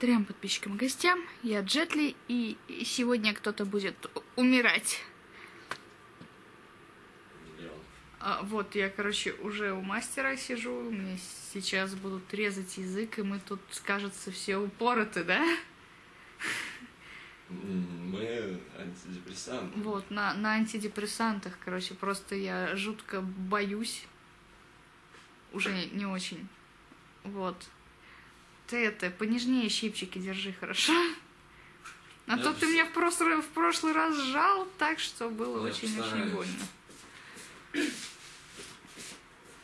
Трем подписчикам и гостям, я Джетли, и сегодня кто-то будет умирать. А, вот, я, короче, уже у мастера сижу, мне сейчас будут резать язык, и мы тут, кажется, все упороты, да? Мы антидепрессанты. Вот, на, на антидепрессантах, короче, просто я жутко боюсь. Уже не, не очень. Вот. Ты это, понежнее щипчики держи, хорошо? А Я то ты меня в прошлый, в прошлый раз сжал так, что было очень-очень больно.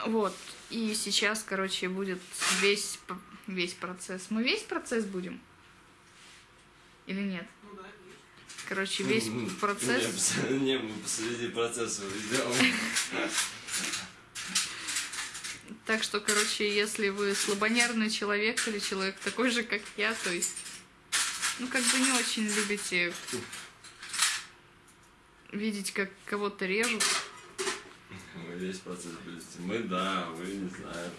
Вот. И сейчас, короче, будет весь, весь процесс. Мы весь процесс будем? Или нет? Короче, весь М, процесс... Не, мы посреди процесса идем. Так что, короче, если вы слабонервный человек или человек такой же, как я, то есть, ну, как бы не очень любите видеть, как кого-то режут, Мы весь процесс близости. Мы да, вы не знаю.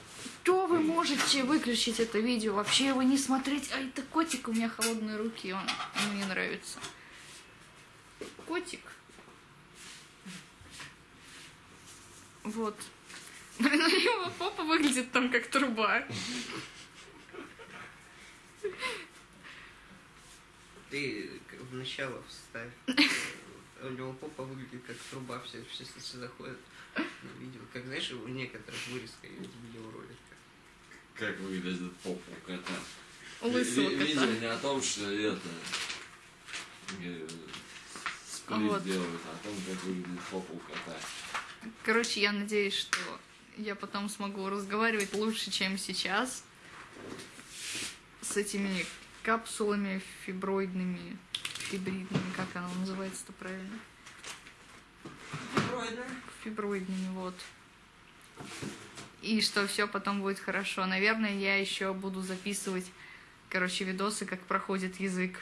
то вы можете выключить это видео, вообще его не смотреть. А это котик, у меня холодные руки, он ему не нравится. Котик. Вот. У него попа выглядит там как труба. Ты в начало вставь. У него попа выглядит как труба, все, все, все заходят на видео. Как знаешь, у некоторых вырезка из видеоролика. Как выглядит поп у кота. У лысого кота. Видео не о том, что это... э, Сплит Вот. делают, а о том, как выглядит попа у кота. Короче, я надеюсь, что я потом смогу разговаривать лучше, чем сейчас. С этими капсулами фиброидными, фибридными, как оно называется-то правильно? Фиброидными, вот. И что все потом будет хорошо. Наверное, я еще буду записывать, короче, видосы, как проходит язык.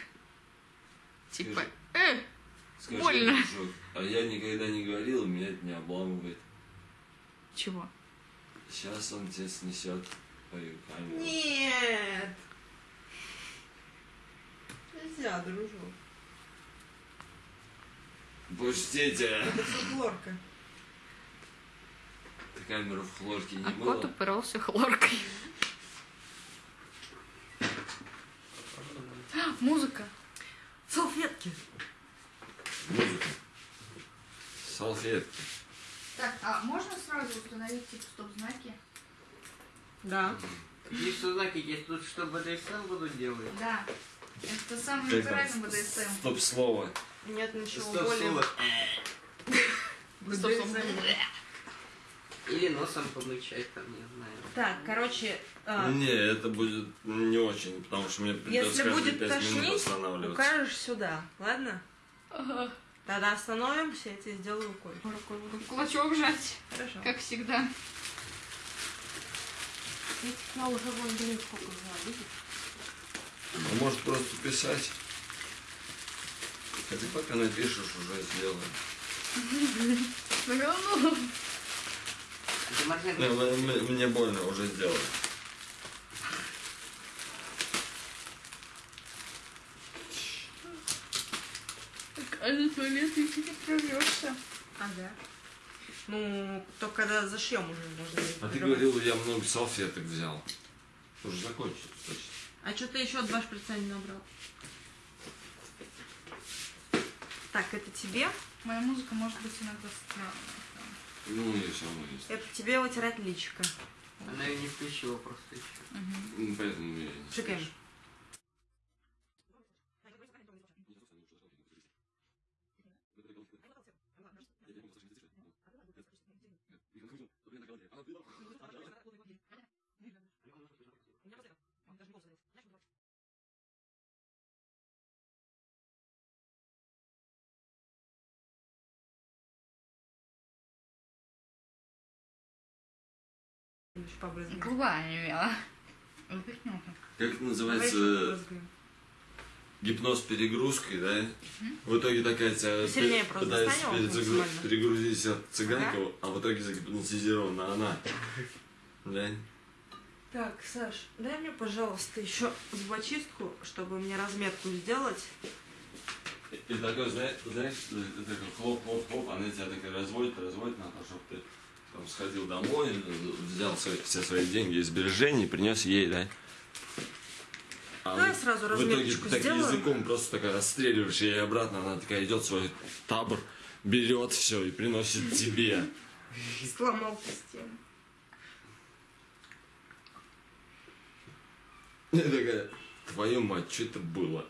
Типа, э, Скажи, Больно. дружок, а я никогда не говорил, меня это не обламывает. чего? Сейчас он тебя снесет по камеру. Нет! Нельзя, дружок. Пустите! Это фольклорка. Ты камеру в хлорке не А мыла? кот упирался хлоркой. Музыка. Салфетки. Музыка. Салфетки. Так, а можно сразу установить типа стоп-знаки? Да. Здесь что знаки есть тут, что БДСМ будут делать? Да. Это самый Как натуральный там? БДСМ. Стоп слово. Нет ничего Стоп, более... слово. Стоп-слово. Или носом помычать там, не знаю. Так, короче, а, Не, это будет не очень, потому что мне придется если каждые будет пять минут тошнить, останавливаться. укажешь сюда, ладно? Ага. Тогда остановимся, я тебе сделаю рукой. Рукой буду кулачок жать, Хорошо. как всегда. Я уже вон, блин, сколько взяла, видишь? А может просто писать? А ты пока напишешь, уже сделаем. Да ну. М- Мне больно, уже сделаем. Так, а на туалет если не прорвешься. Ага. Ну, только когда зашьем уже можно. А ты говорил, я много салфеток взял. Уже закончится точно. А что ты еще два шприца не набрал? Так, это тебе. Моя музыка может быть иногда странная. Ну, и все равно есть. Это тебе вытирать личико. Она ее не включила просто еще. Мгм. Ну, Поэтому я не Шикаем. Еще побрызгаем. Губа онемела. Выпихнула. Как называется? гипноз перегрузкой, да? В итоге такая тебя Сильнее пытается максимально. перегрузить от цыганка, а в итоге загипнотизирована она. Да? Так, Саш, дай мне, пожалуйста, еще зубочистку, чтобы мне разметку сделать. И такой, знаешь, знаешь, такой хлоп-хлоп-хлоп, она тебя так разводит, разводит на то, чтобы ты там сходил домой, взял свои, все свои деньги сбережений, принес ей, да? А вот сразу в итоге так языком просто такая расстреливаешь ей обратно, она такая идет в свой табор, берет все и приносит тебе. Сломал систему. И такая, твою мать, что это было?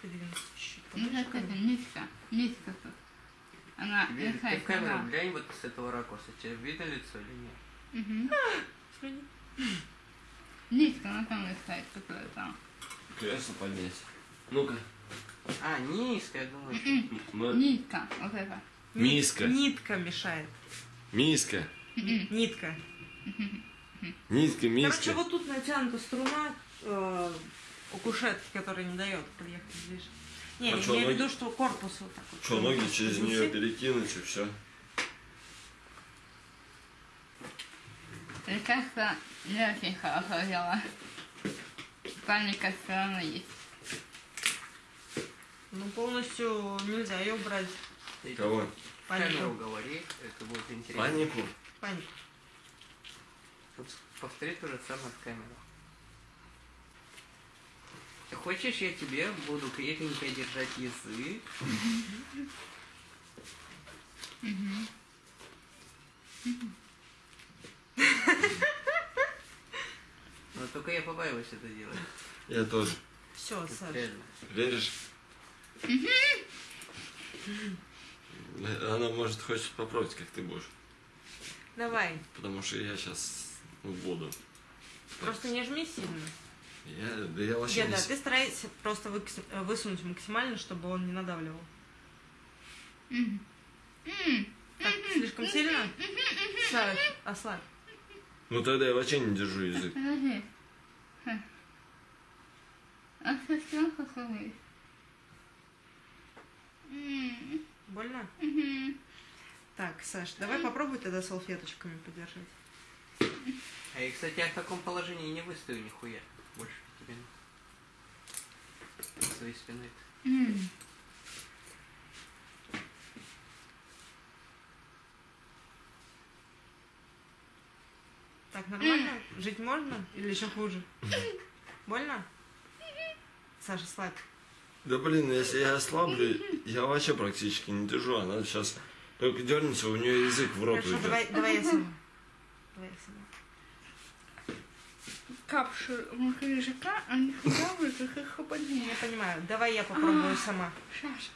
Придвинуться чуть-чуть Ну, поближе как ко это, мне? нитка, нитка как. Она Ты лихая в камеру глянь вот с этого ракурса. Тебе видно лицо или нет? Слюни. Нитка, она там лихает какая-то. Кресло поднять. Ну-ка. А, низко, я думаю. Ну, Нитка, вот это. Миска. Нитка мешает. Миска. Нитка. Нитка, миска. Короче, вот тут натянута струна э, у кушетки, которая не дает проехать ближе. Не, А я имею в виду, что корпус вот так вот. Что, ноги через нее перекинуть и все. Лекарство не очень хорошо дело. Паника все равно есть. Ну, полностью нельзя ее брать. Кого? Панику. говори, это будет интересно. Панику? Панику. Вот повтори то же самое в камеру. Хочешь, я тебе буду крепенько держать язык? Но только я побаиваюсь это делать. Я тоже. Все, Саша. Веришь? Она, может, хочет попробовать, как ты будешь. Давай. Потому что я сейчас буду. Просто не жми сильно. Я, да я вообще Деда, не... с- ты старайся просто высунуть максимально, чтобы он не надавливал. Так, слишком сильно? Саш, ослабь. Ну тогда я вообще не держу язык. Подожди. А совсем Больно? Так, Саш, давай попробуй тогда салфеточками подержать. А я, кстати, я в таком положении не выстою нихуя. На своей спиной. М. Так, нормально? Жить можно? Или еще хуже? Больно? Саша, слабь. Да блин, если я ослаблю, я вообще практически не держу. Она сейчас только дернется, у нее язык в рот Хорошо, уйдет. давай, давай я сама. Давай я сама. Капши языка, они как их ободнее. Я понимаю. Давай я попробую сама. Сейчас.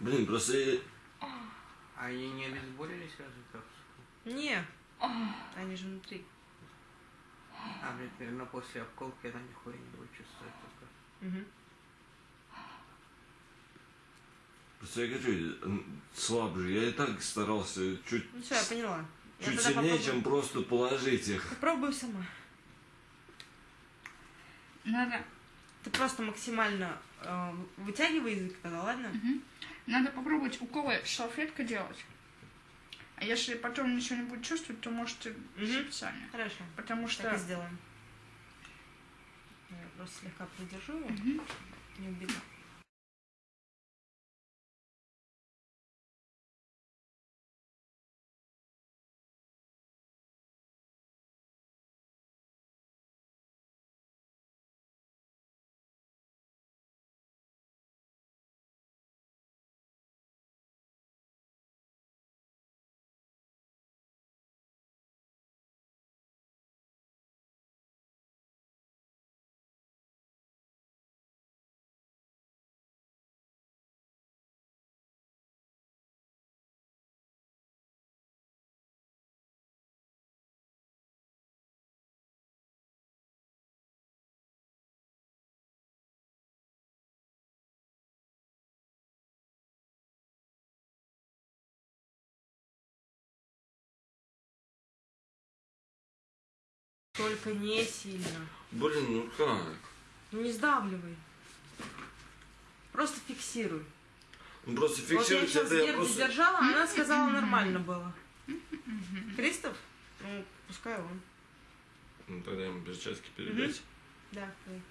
Блин, просто А они не обезболили сразу капсулку? Не. Они же внутри. А, блядь, наверное, после обколки она нихуя не будет чувствовать только. Просто я говорю, м, слабже. Я и так старался чуть, Ну все, я поняла. Чуть сильнее, попробую. чем просто положить их. Попробую сама. Надо, Ты просто максимально э, вытягивай язык тогда, ладно? надо попробовать уколы салфеткой делать. А если потом ничего не будет чувствовать, то можете Мгм. сами. Хорошо. Потому Так что и сделаем. Я просто слегка придержу его. Не убегу. Только не сильно. Блин, ну как? Ну не сдавливай. Просто фиксируй. Ну просто вот я сейчас я просто... держала, она сказала нормально было. Кристоф? Ну, пускай он. Ну тогда ему перчатки передать. Да, давай.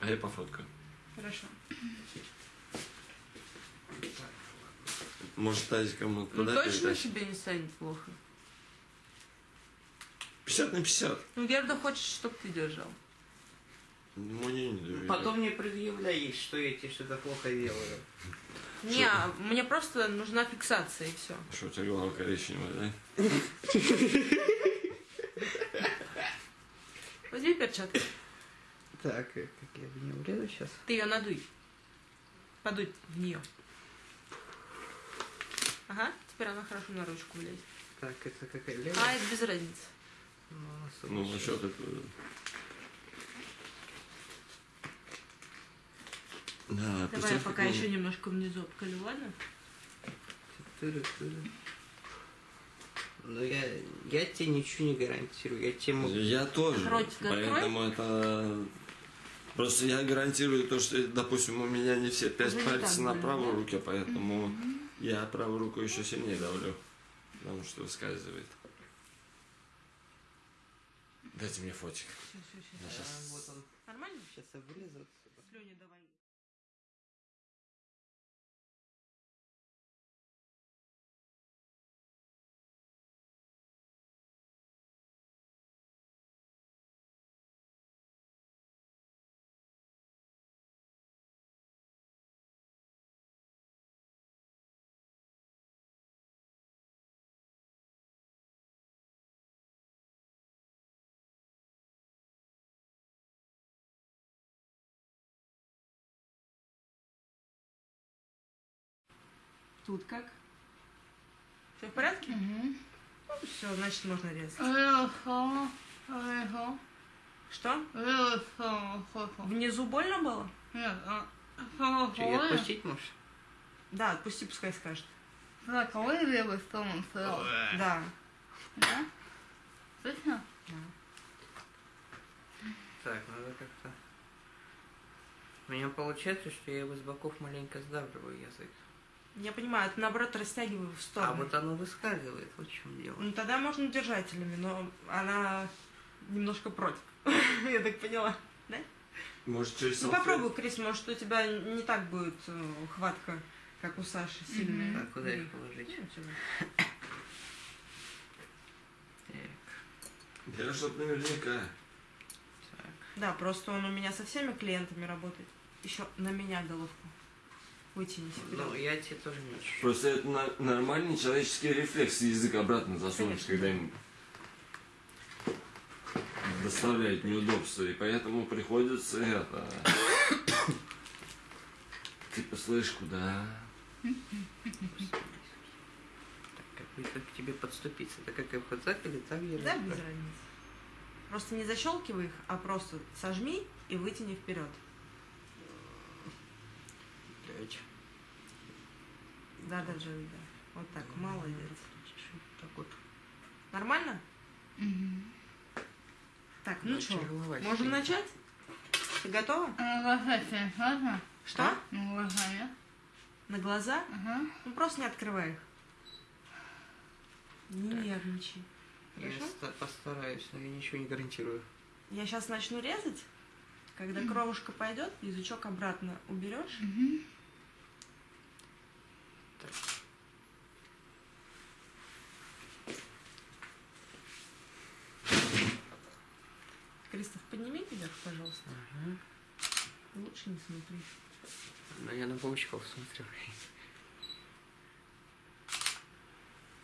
А я пофоткаю. Хорошо. Может, тазиком Ну куда точно тебе не станет плохо. 50 на 50. Ну, Герда хочет, чтобы ты держал. Мне не доверяю. Потом не предъявляй, что я тебе что-то плохо делаю. Не, мне просто нужна фиксация и все. Что, у тебя голова коричневая, да? Возьми перчатку. Так, э, как я в нее влезу сейчас? Ты ее надуй. Подуй в нее. Ага, теперь она хорошо на ручку влезет. Так, это какая левая? А, это без разницы. Ну, Ну, сумасшедшая. насчет этого... Да, Давай я пока еще он- немножко внизу обколю, ладно? Тыры-тыры. Ну, я, я тебе ничего не гарантирую. Я тебе могу... Я тоже. Ротик Поэтому это... Просто я гарантирую то, что, допустим, у меня не все пять Уже пальцев так на правой да? руке, поэтому я правую руку еще сильнее давлю. Потому что выскальзывает. Дайте мне фотик. Сейчас, А, вот он. Нормально? Сейчас я вылезу отсюда. Слюни давай. Тут как? Все в порядке? Мгм. Все, значит можно резать. Что? Внизу больно было? Нет, Че, и хорошо. отпустить можешь? Да, отпусти, пускай скажет. Так, а вы левой стороной стоял? Да. Да? Точно? Так, надо как-то... У меня получается, что я его с боков маленько сдавливаю язык. Я понимаю, это наоборот растягиваю в сторону. А вот оно выскальзывает, вот в чем дело. Ну тогда можно держателями, но она немножко против. Я так поняла. Да? Может, через Ну попробуй, Крис, может у тебя не так будет э, хватка, как у Саши, сильная. Так, куда их положить? Ну. Так, Я чтоб наверняка. так. Да, просто он у меня со всеми клиентами работает. Еще на меня головку. Вытяни Ну, я тебе тоже не очень. Просто это на- нормальный человеческий рефлекс язык обратно засунуть, когда им доставляет неудобства. И поэтому приходится это... Типа, слышь, куда? Так, как к тебе подступиться? Это как я вот так или так я Да, без разницы. Просто не защелкивай их, а просто сожми и вытяни вперед. Блядь. Да, да, Джои, да. Вот так, молодец. Так вот. Нормально? Угу. Так, ну Дальше что, голова можем начать? Ты готова? Глаза тебе можно? Что? Ну, глаза, нет? На глаза? Ага. Ну просто не открывай их. Не Так. нервничай. Я Хорошо? ста- постараюсь, но я ничего не гарантирую. Я сейчас начну резать. Когда кровушка пойдет, язычок обратно уберешь. Угу. Кристоф, подними вверх, пожалуйста. Ага. Лучше не смотри. Но я на паучков смотрю.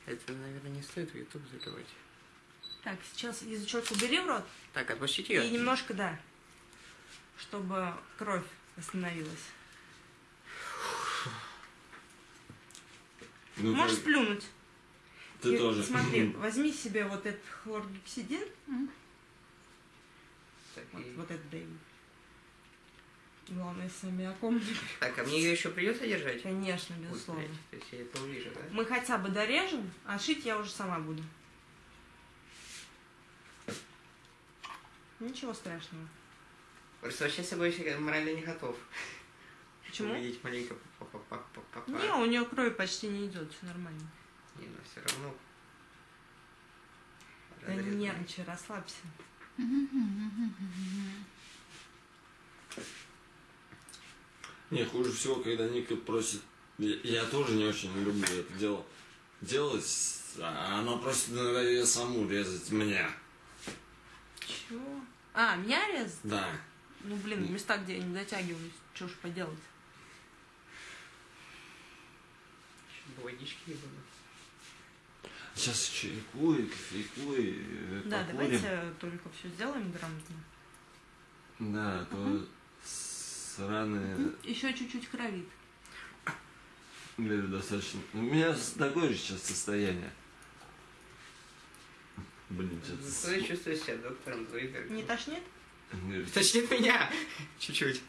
Это, наверное, не стоит в YouTube заливать. Так, сейчас язычок убери в рот. Так, отпустите ее. И немножко, да, чтобы кровь остановилась. Ну, Можешь как- плюнуть? Ты И тоже. Смотри, возьми себе вот этот хлоргексидин, Так, вот, вот этот дай. Главное, сами о ком не- так, а мне ее еще придется держать? Конечно, безусловно. блядь, То есть я это увижу, да? Мы хотя бы дорежем, а шить я уже сама буду. Ничего страшного. Просто сейчас я боюсь, я морально не готов. Почему? Увидеть маленько папа Не, у нее кровь почти не идет, все нормально. Не, но все равно. Да не нервничай, расслабься. Не, хуже всего, когда Ника просит... Я, я тоже не очень люблю это дело делать, а она просит иногда ее саму резать меня. Чего? А, меня резать? Да. Ну, блин, в места, где я не дотягиваюсь. Что ж поделать? Ещё бы водички не было. Сейчас чайку и кофейку и э, Да, покурим. давайте только все сделаем грамотно. Да, а то сраные... Еще чуть-чуть кровит. Говорю, достаточно. У меня такое же сейчас состояние. Блин, Зато что-то... я чувствую себя доктором Зойбергом. Не тошнит? Говорит, Точнее меня! Чуть-чуть.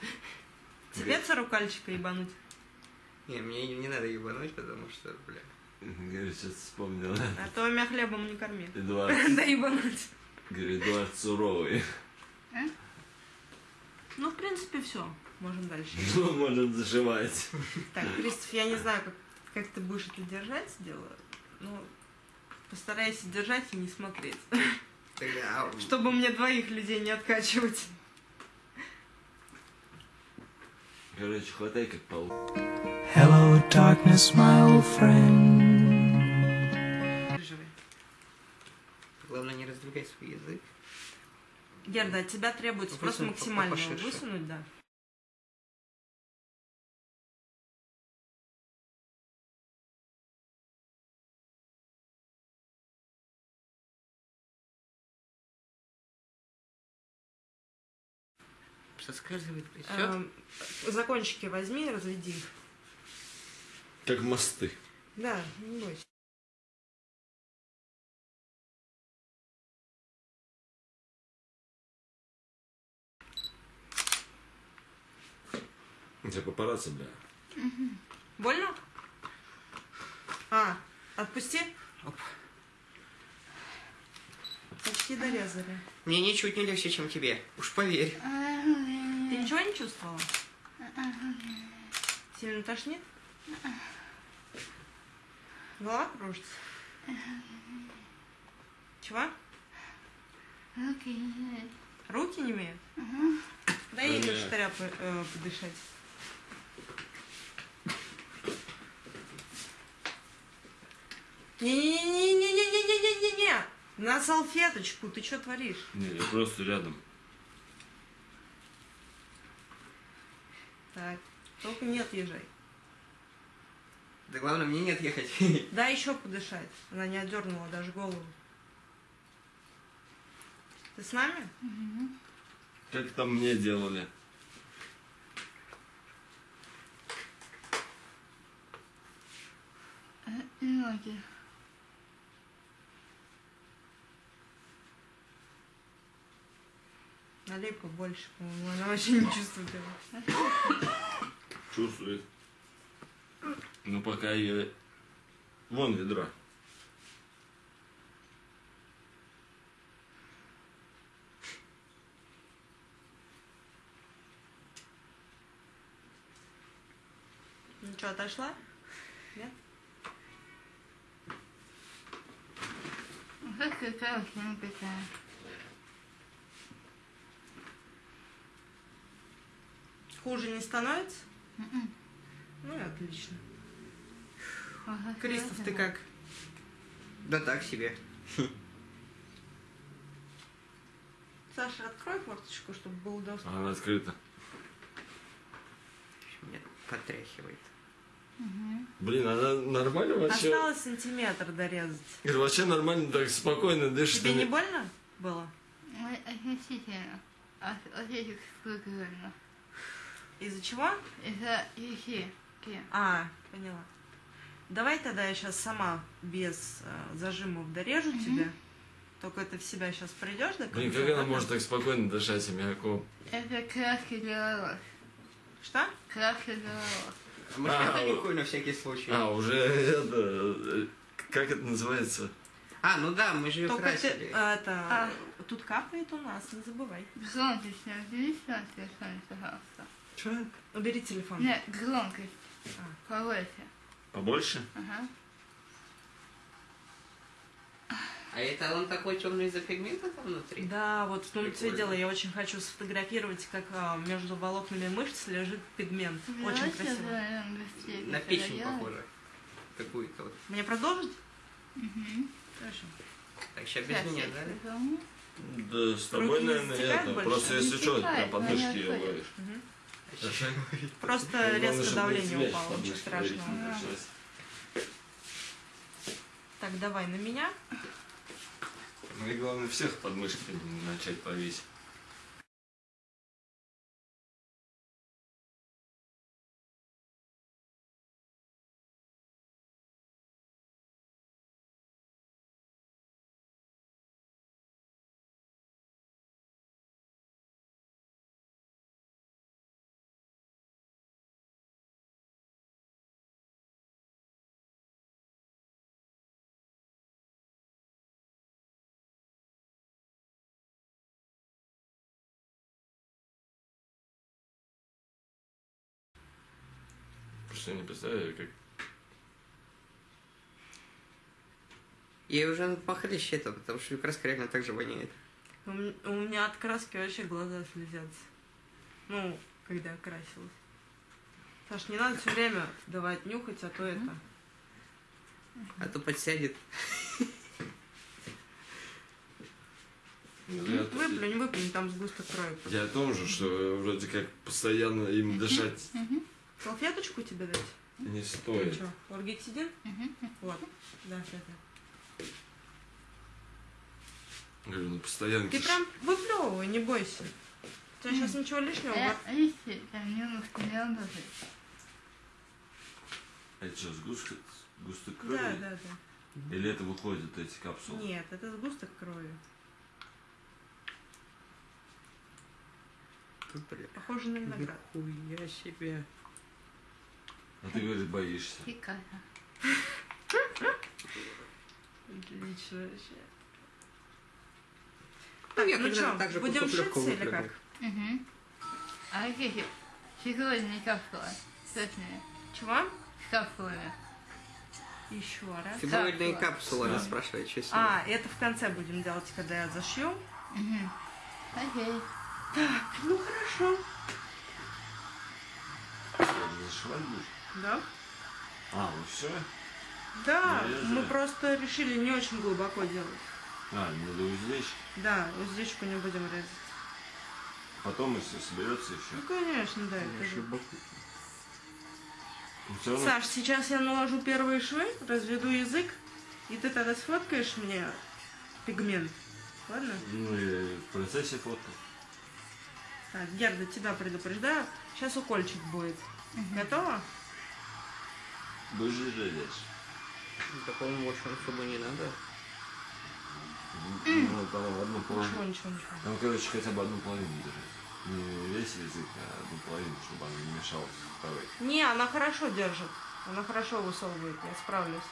Тебе царукальчика ебануть? Не, мне не, не надо ебануть, потому что, бля. говорит, сейчас вспомнил. А то меня хлебом не корми. Эдуард, Да ебануть. говорит, Эдуард суровый. Ну, в принципе, все. Можем дальше. Он может зашивать? Так, Кристоф, я не знаю, как, как ты будешь это держать, дело. Ну, постарайся держать и не смотреть. Тогда, а, Чтобы мне двоих людей не откачивать. Короче, хватай как пол. Darkness, my old friend. Главное не раздвигать свой язык. Герда, от тебя требуется Ну, просто максимально поширше. высунуть, да. Соскальзывает, и все. Эм, закончики возьми, разведи их. Как мосты. Да, не бойся. У тебя папарацци, бля. Больно? А, отпусти. Оп. Почти дорезали. Мне ничуть не легче, чем тебе. Уж поверь. Ты ничего не чувствовала? Сильно тошнит? Голова кружится? Чего? Руки не имеют? Дай ей Понятно. штыря по- э, подышать. Не-не-не-не-не-не-не-не-не-не! На салфеточку, ты что творишь? Не, я просто рядом. Так, только не отъезжай. Да главное, мне не отъехать. Дай еще подышать. Она не отдернула даже голову. Ты с нами? Как там мне делали? Ноги. Налей побольше, по-моему. Она вообще не чувствует его. Чувствует. Ну пока я... Вон ведро. Ну что, отошла? Нет? Как какая хрень такая. Хуже не становится? Мгм. Ну и отлично. Ага, Кристоф, ты как? Да так себе. Саша, открой форточку, чтобы был доступ. Она открыта. Меня потряхивает. Мгм. Блин, она нормально вообще... Осталось сантиметр дорезать. Говорю, вообще нормально так спокойно дышит. Тебе не больно было? Сколько реально? Из-за чего? Ихи. Ки. А, поняла. Давай тогда я сейчас сама без э, зажимов дорежу тебя. Только это в себя сейчас придешь до Блин, конца, как она может так спокойно дышать аммиаком? Это краски для. Что? Краски для. А может, А, паникую на всякий случай? А, уже это... э, Как это называется? А, ну да, мы же ее Только ты, красили. а, это, А. тут капает у нас, не забывай. Громкость не убери на телефоне, пожалуйста. Че? Убери телефон. Нет, громкость. А. Повыше. Побольше? Ага. А это он такой темный из-за пигмента там внутри? Да, вот в и Прикольно. дело, я очень хочу сфотографировать, как а, между волокнами мышц лежит пигмент. Очень красиво. На печень похоже. Какую-то вот. Мне продолжить? Угу. Хорошо. Так, сейчас без меня, да? Да, с тобой, Руки наверное, это. больше? Просто Не если что, стекает, прям подмышки но не ее отходит. ловишь. Мгм. Просто резко давление упало, ничего страшного. не началась. Так, давай на меня. Ну и главное всех подмышки начать повесить. Я не представляю, как Ей уже надо похлеще это, потому что краска реально так же воняет. У меня от краски вообще глаза слезятся. Ну, когда я красилась. Саш, не надо все время давать нюхать, а то это. А то подсядет. Ну, я, Выплюнь, выплюнь, там сгусток крови. я о том же, что вроде как постоянно им дышать Салфеточку тебе дать? не Ты стоит. что, лоргетидин? Вот. Да, это. Говорю, ну постоянно. Ты прям выплевывай, не бойся. У тебя сейчас ничего лишнего. Надо жить. Это что, сгусток, сгусток Да, крови? да, да. Или это выходят эти капсулы? Нет, это сгусток крови. Похоже на виноград. Нихуя себе. А ты, говоришь, боишься. Фикая. Отлично вообще. Ну, я ну чё, так же будем шиться или как? Угу. А какие? Сегодня капсула. Точнее. Чего? С капсулами. Еще раз. Фиброидные Капсула. капсулы, она спрашивает, что с ними. А, это в конце будем делать, когда я зашью. Угу. Окей. Ну хорошо. Зашивать будешь? Да? А, ну все? Да, Нарезали? мы просто решили не очень глубоко делать. А, надо уздечь. Да, уздечку не будем резать. Потом, если соберется еще. Ну, конечно, да. это же. Все равно Саш, сейчас я наложу первые швы, разведу язык, и ты тогда сфоткаешь мне пигмент. Ладно? ну, и в процессе фотки. Так, Герда, тебя предупреждаю. Сейчас укольчик будет. Готово? Будешь ждешь. Да, по-моему, больше особо не надо. Ну, там одну Ничего, половину. ничего, ничего. Там, короче, хотя бы одну половину держать. Не весь язык, а одну половину, чтобы она не мешалась второй. Не, она хорошо держит. Она хорошо высовывает, я справлюсь.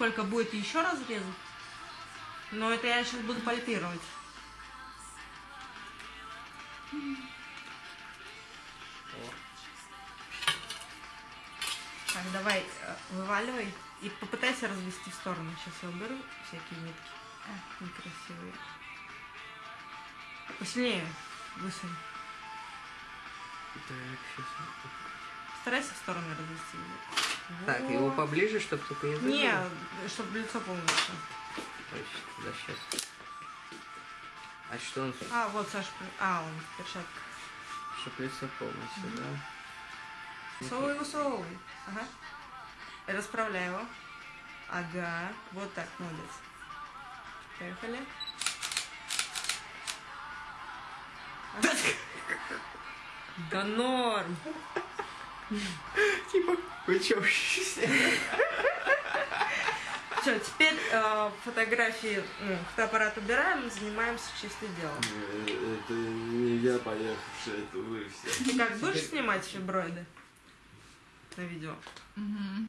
Сколько будет еще разрезов. Но это я сейчас буду пальпировать. Так, давай, э, вываливай и попытайся развести в сторону. Сейчас я уберу всякие нитки. А, некрасивые. Посильнее высунь. Так, сейчас. Старайся в сторону развести. его. Так, его Вот. поближе, чтобы только язык Не, чтобы лицо полностью. Точно, да, сейчас. А что он, А, вот Саша. А, он в перчатках. чтобы лицо полностью, да? Высовывай, высовывай. Ага. Расправляй его. Ага. Вот так, молодец. Поехали. Ага. Да норм. Типа, вы чё, Все, теперь э, фотографии, ну, фотоаппарат убираем, занимаемся чисто делом. Э, Это не я поехавший, это вы все. Ты как будешь снимать фиброиды на видео? Мгм.